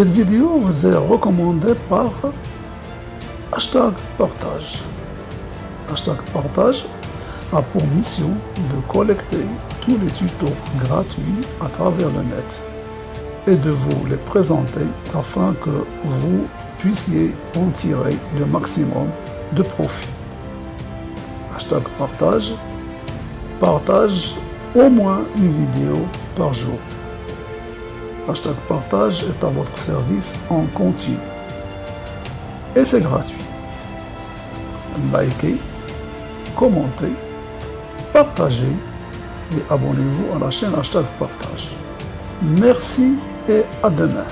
Cette vidéo vous est recommandée par hashtag partage. Hashtag partage a pour mission de collecter tous les tutos gratuits à travers le net et de vous les présenter afin que vous puissiez en tirer le maximum de profit. Hashtag partage. Partage au moins une vidéo par jour. Hashtag partage est à votre service en continu. Et c'est gratuit. Likez, commentez, partagez et abonnez-vous à la chaîne hashtag partage. Merci et à demain.